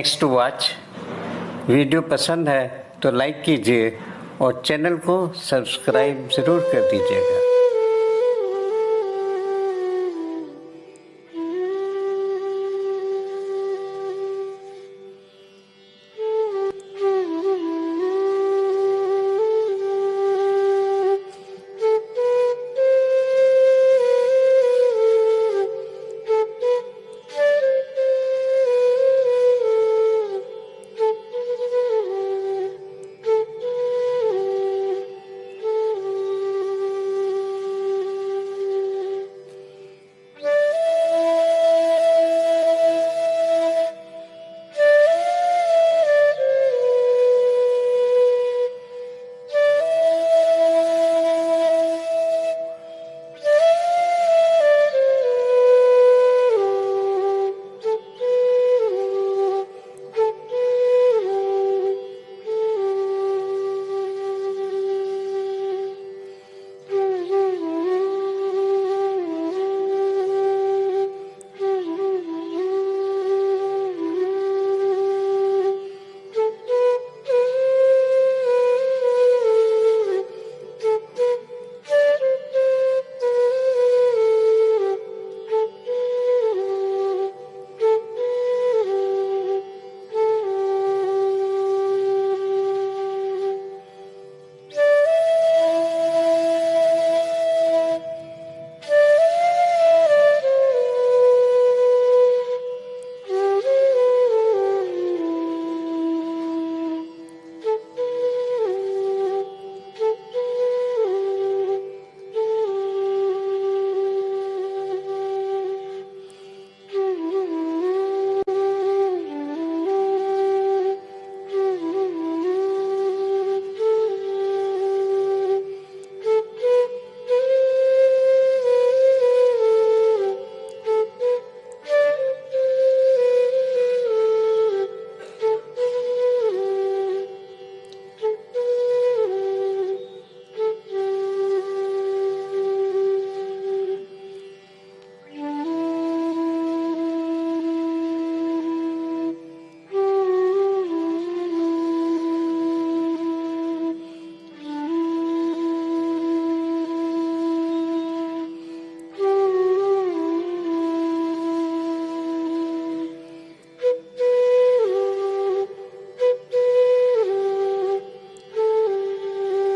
Thanks to watch video पसंद है तो लाइक कीजिए और चैनल को सब्सक्राइब ज़रूर कर दीजिएगा।